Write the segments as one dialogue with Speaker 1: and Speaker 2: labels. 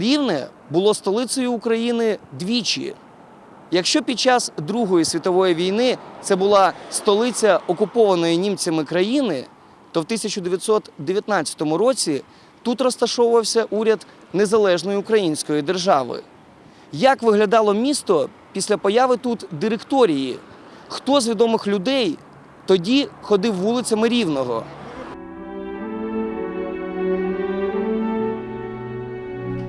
Speaker 1: Рівне було столицею України двічі. Якщо під час Другої світової війни це була столиця окупованої німцями країни, то в 1919 році тут розташовувався уряд незалежної української держави. Як виглядало місто після появи тут директорії? Хто з відомих людей тоді ходив вулицями Рівного?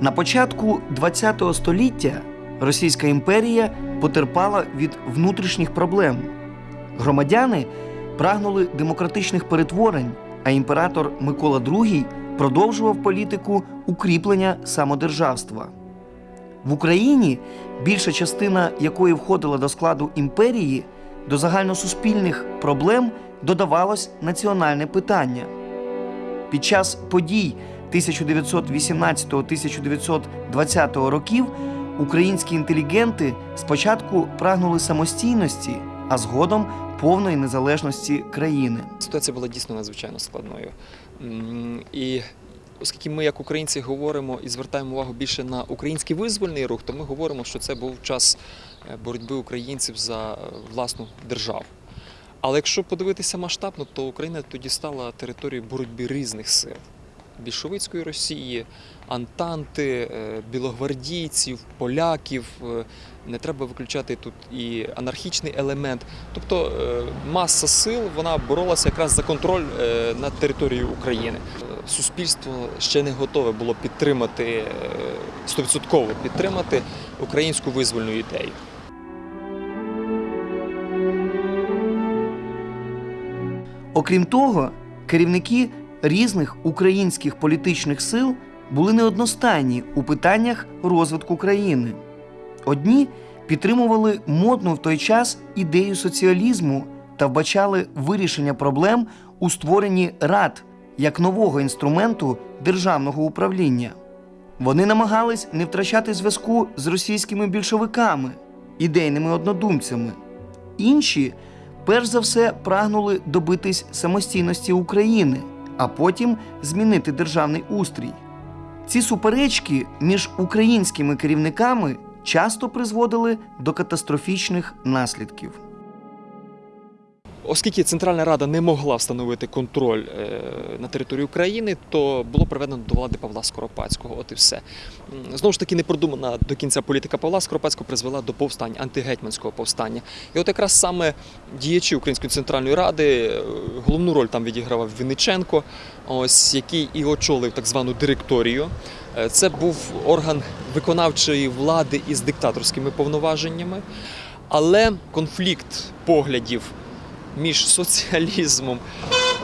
Speaker 1: На початку ХХ століття Російська імперія потерпала від внутрішніх проблем. Громадяни прагнули демократичних перетворень, а імператор Микола II продовжував політику укріплення самодержавства. В Україні, більша частина якої входила до складу імперії, до загальносуспільних проблем додавалось національне питання. Під час подій 1918-1920 років українські інтелігенти спочатку прагнули самостійності, а згодом повної незалежності країни.
Speaker 2: Ситуація була дійсно надзвичайно складною. І оскільки ми, як українці, говоримо і звертаємо увагу більше на український визвольний рух, то ми говоримо, що це був час е, боротьби українців за власну державу. Але якщо подивитися масштабно, то Україна тоді стала територією боротьби різних сил. Більшовицької Росії, Антанти, е, білогвардійців, поляків. е, Не треба виключати тут і анархічний елемент. Тобто е, маса сил вона боролася якраз за контроль над територією України. Суспільство ще не готове було підтримати стовідсотково підтримати українську визвольну ідею.
Speaker 1: Окрім того, керівники різних українських політичних сил були неодностайні у питаннях розвитку країни. Одні підтримували модну в той час ідею соціалізму та вбачали вирішення проблем у створенні рад як нового інструменту державного управління. Вони намагались не втрачати зв'язку з російськими більшовиками, ідейними однодумцями. Інші, перш за все, прагнули добитись самостійності України, а потім змінити державний устрій. Ці суперечки між українськими керівниками часто призводили до катастрофічних наслідків.
Speaker 2: Оскільки Центральна Рада не могла встановити контроль е, на території України, то було приведено до влади Павла Скоропадського. От і все. Знову ж таки, не продумана до кінця політика Павла Скоропадського призвела до повстання, антигетьманського повстання. І от якраз саме діячі Української центральної ради е, головну роль там відігравав Вінниченко, ось який і очолив так звану директорію. Е, Це був орган виконавчої влади із диктаторськими повноваженнями. Але конфлікт поглядів між соціалізмом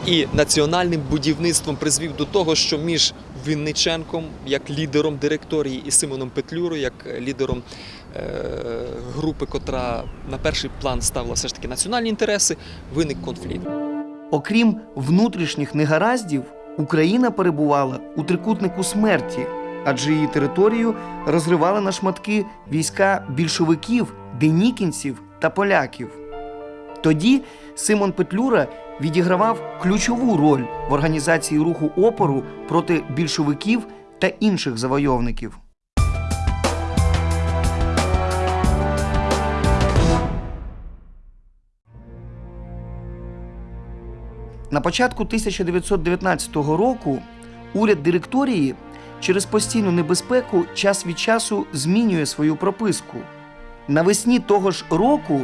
Speaker 2: і національним будівництвом призвів до того, що між Вінниченком як лідером директорії і Симоном Петлюрою як лідером е, групи, котра на перший план ставила все ж таки національні інтереси, виник конфлікт.
Speaker 1: Окрім внутрішніх негараздів, Україна перебувала у трикутнику смерті, адже її територію розривали на шматки війська більшовиків, денікінців та поляків. Тоді Симон Петлюра відігравав ключову роль в організації руху опору проти більшовиків та інших завойовників. На початку 1919 року уряд директорії через постійну небезпеку час від часу змінює свою прописку. Навесні того ж року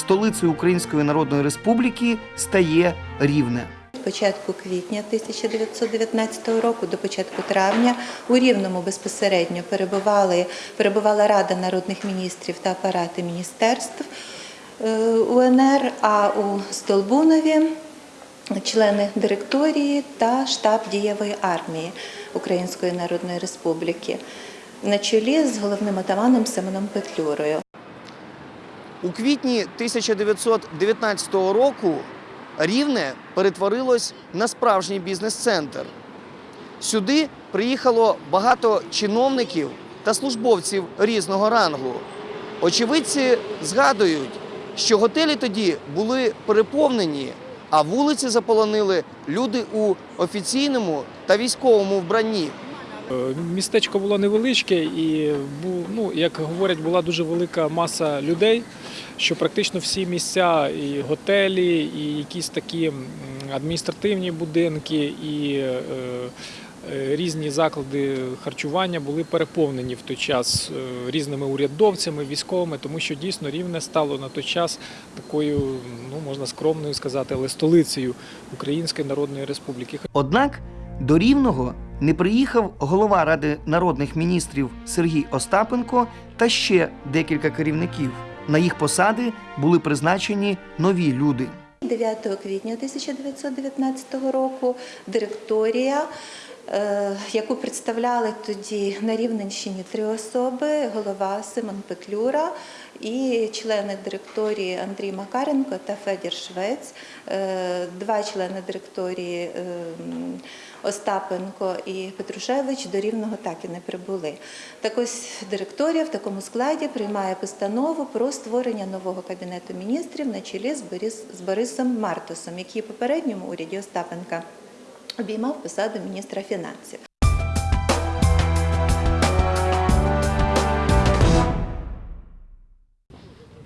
Speaker 1: столицею Української Народної Республіки стає Рівне.
Speaker 3: З початку квітня 1919 року до початку травня у Рівному безпосередньо перебували, перебувала Рада народних міністрів та апарати міністерств е, УНР, а у Столбунові члени директорії та штаб дієвої армії Української Народної Республіки на чолі з головним атаманом Симоном Петлюрою.
Speaker 1: У квітні 1919 року Рівне перетворилось на справжній бізнес-центр. Сюди приїхало багато чиновників та службовців різного рангу. Очевидці згадують, що готелі тоді були переповнені, а вулиці заполонили люди у офіційному та військовому вбранні.
Speaker 4: Е, Містечко було невеличке і ну, як говорять, була дуже велика маса людей, що практично всі місця, і готелі, і якісь такі адміністративні будинки, і е, е, різні заклади харчування були переповнені в той час різними урядовцями, військовими, тому що дійсно рівне стало на той час такою, ну можна скромною сказати, але столицею Української Народної Республіки.
Speaker 1: Однак до Рівного не приїхав голова Ради народних міністрів Сергій Остапенко та ще декілька керівників. На їх посади були призначені нові люди.
Speaker 3: 9 квітня 1919 року директорія, е, яку представляли тоді на Рівненщині три особи: голова Симон Петлюра і члени директорії Андрій Макаренко та Федір Швець, е, два члени директорії е, Остапенко і Петрушевич до Рівного так і не прибули. Так ось директорія в такому складі приймає постанову про створення нового кабінету міністрів на чолі з, Борис, з Борисом Мартусом, який в попередньому уряді Остапенка обіймав посаду міністра фінансів.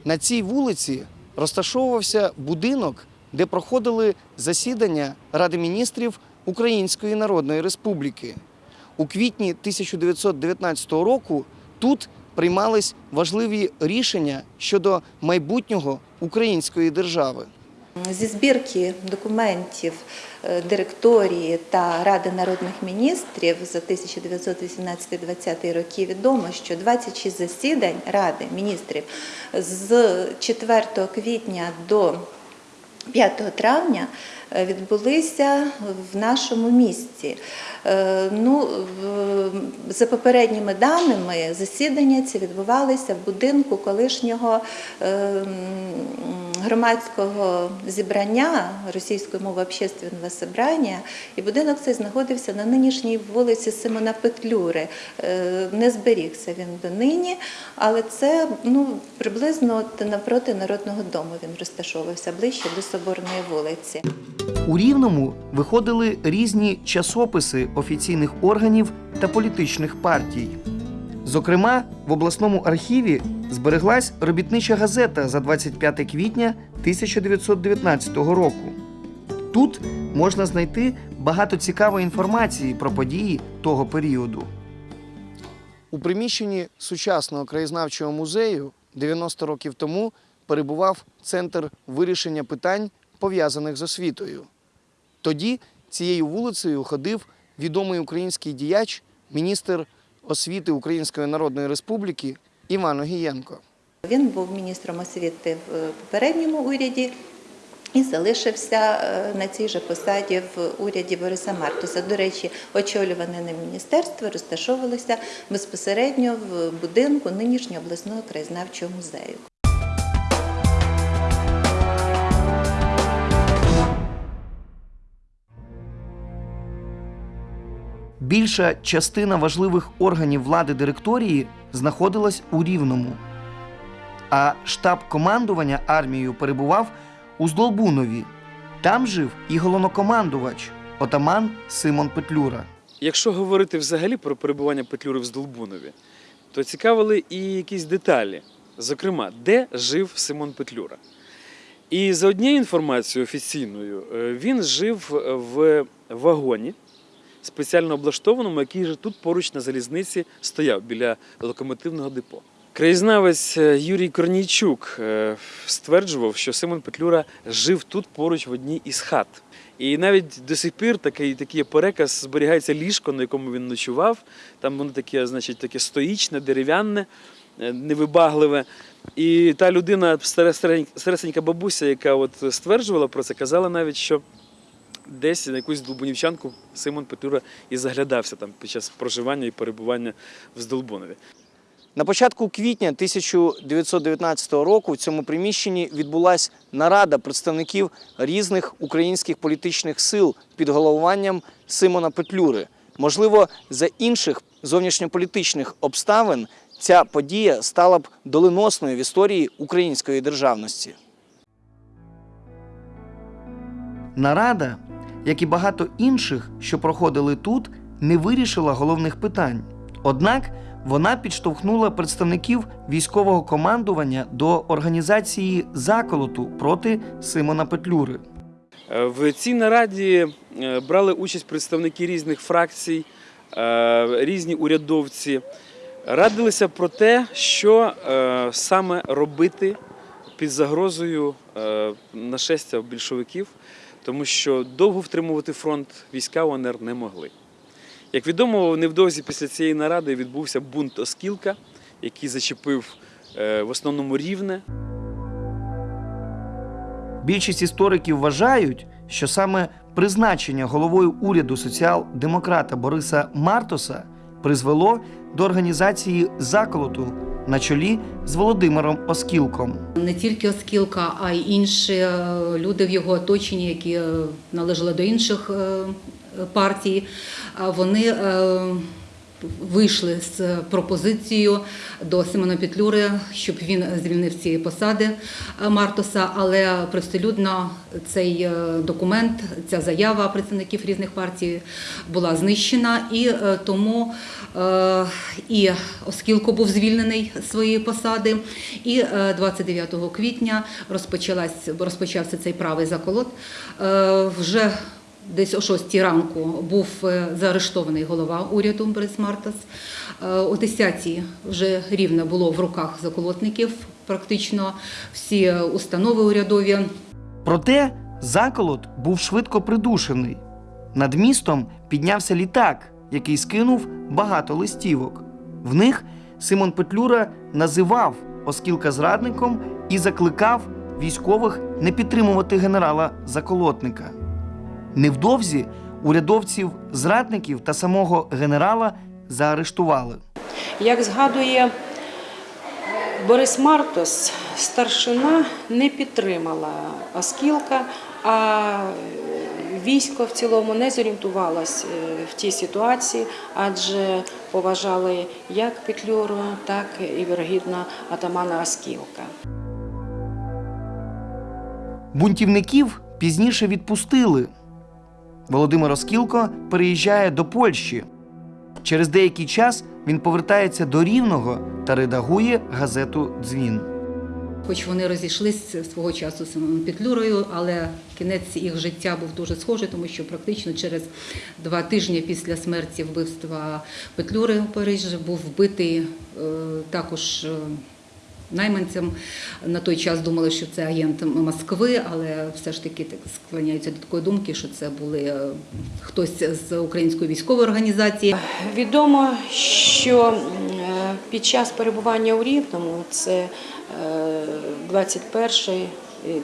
Speaker 1: На цій вулиці розташовувався будинок, де проходили засідання Ради міністрів Української Народної Республіки. У квітні 1919 року тут приймались важливі рішення щодо майбутнього української держави.
Speaker 3: Зі збірки документів е, директорії та Ради народних міністрів за 1918-20 роки відомо, що 26 засідань Ради міністрів з 4 квітня до 5 травня е, відбулися в нашому місті. Е, Ну, за попередніми даними, засідання ці відбувалися в будинку колишнього е, м, громадського зібрання російською мовою общественного зібрання, і будинок цей знаходився на нинішній вулиці Симона Петлюри. Е, Не зберігся він донині, але це ну, приблизно от навпроти Народного дому він розташовувався ближче до Соборної вулиці.
Speaker 1: У Рівному виходили різні часописи офіційних органів та політичних партій. Зокрема, в обласному архіві збереглась робітнича газета за 25 квітня 1919 року. Тут можна знайти багато цікавої інформації про події того періоду. У приміщенні сучасного краєзнавчого музею 90 років тому перебував центр вирішення питань, пов'язаних з освітою. Тоді цією вулицею ходив відомий український діяч, міністр освіти Української Народної Республіки Іван Огієнко.
Speaker 3: Він був міністром освіти в е, попередньому уряді і залишився е, на цій же посаді в уряді Бориса Мартуса. До речі, очолюване на міністерство розташовувалося безпосередньо в будинку нинішнього обласного краєзнавчого музею.
Speaker 1: Більша частина важливих органів влади директорії знаходилась у Рівному, а штаб командування армією перебував у Здолбунові. Там жив і головнокомандувач, отаман Симон Петлюра.
Speaker 5: Якщо говорити взагалі про перебування Петлюри в Здолбунові, то цікавили і якісь деталі. Зокрема, де жив Симон Петлюра. І за однією інформацією офіційною, е, він жив в вагоні, спеціально облаштованому, який же тут поруч на залізниці стояв біля локомотивного депо. Краєзнавець е, Юрій Корнійчук е, стверджував, що Симон Петлюра жив тут поруч в одній із хат. І навіть до сих пір такий, такий переказ зберігається ліжко, на якому він ночував. Там воно таке, значить, таке стоїчне, дерев'яне, е, невибагливе. І та людина, старесенька бабуся, яка от стверджувала про це, казала навіть, що десь на якусь долбунівчанку Симон Петлюра і заглядався там під час проживання і перебування в Здолбунові.
Speaker 1: На початку квітня 1919 року в цьому приміщенні відбулася нарада представників різних українських політичних сил під головуванням Симона Петлюри. Можливо, за інших зовнішньополітичних обставин ця подія стала б доленосною в історії української державності. Нарада, як і багато інших, що проходили тут, не вирішила головних питань. Однак вона підштовхнула представників військового командування до організації заколоту проти Симона Петлюри.
Speaker 5: Е, В цій нараді е, брали участь представники різних фракцій, е, різні урядовці. Радилися про те, що саме робити під загрозою нашестя більшовиків, тому що довго втримувати фронт війська УНР не могли. Як відомо, невдовзі після цієї наради відбувся бунт Оскілка, який зачепив е, в основному рівне.
Speaker 1: Більшість істориків вважають, що саме призначення головою уряду соціал-демократа Бориса Мартоса призвело до організації заколоту на чолі з Володимиром Оскілком.
Speaker 6: Не тільки Оскілка, а й інші е, люди в його оточенні, які е, належали до інших е, партій. Вони вийшли з пропозицією до Симона Петлюри, щоб він звільнив ці посади е, Мартоса. Але простолюдно цей е, документ, ця заява представників різних партій була знищена, і е, тому і Оскілко був звільнений з своєї посади. І е, 29 квітня розпочався цей правий заколот. Вже десь о 6 ранку був е, заарештований голова уряду Борис Мартас. Е, О 10 вже рівно було в руках заколотників. Практично всі установи урядові
Speaker 1: Проте заколот був швидко придушений. Над містом піднявся літак, який скинув багато листівок. В них Симон Петлюра називав Оскілка зрадником і закликав військових не підтримувати генерала Заколотника. Невдовзі урядовців, зрадників та самого генерала заарештували.
Speaker 7: Як згадує Борис Мартос, старшина не підтримала Оскілка, а військо в цілому не зорієнтувалось е, в тій ситуації, адже поважали як Петлюру, так і вірогідно атамана Оскілка.
Speaker 1: Бунтівників пізніше відпустили. Володимир Оскілко переїжджає до Польщі. Через деякий час він повертається до Рівного та редагує газету Дзвін.
Speaker 6: Хоч вони розійшлися свого часу з Петлюрою, але кінець їх життя був дуже схожий, тому що практично через два тижні після смерті вбивства Петлюри у Парижі був вбитий е, також. Е, Найманцям на той час думали, що це агент Москви, але все ж таки так склоняються до такої думки, що це були е, хтось з української військової організації.
Speaker 7: Відомо, що е, під час перебування у Рівному, це 21-й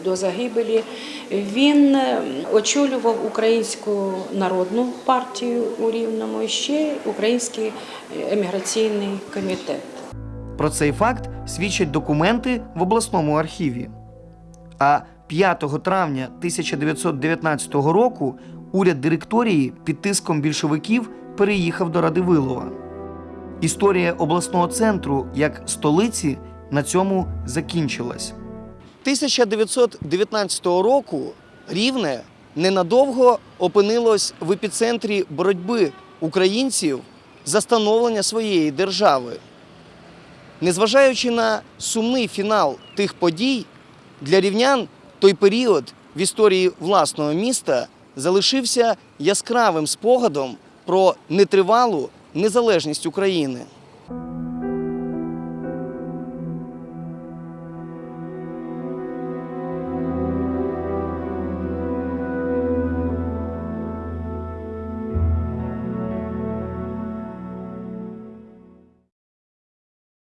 Speaker 7: до загибелі, він е, очолював Українську народну партію у Рівному і ще Український еміграційний комітет.
Speaker 1: Про цей факт свідчать документи в обласному архіві. А 5 травня 1919 року уряд директорії під тиском більшовиків переїхав до Радивилова. Історія обласного центру як столиці на цьому закінчилась. 1919 року Рівне ненадовго опинилось в епіцентрі боротьби українців за становлення своєї держави. Незважаючи на сумний фінал тих подій, для рівнян той період в історії власного міста залишився яскравим спогадом про нетривалу незалежність України.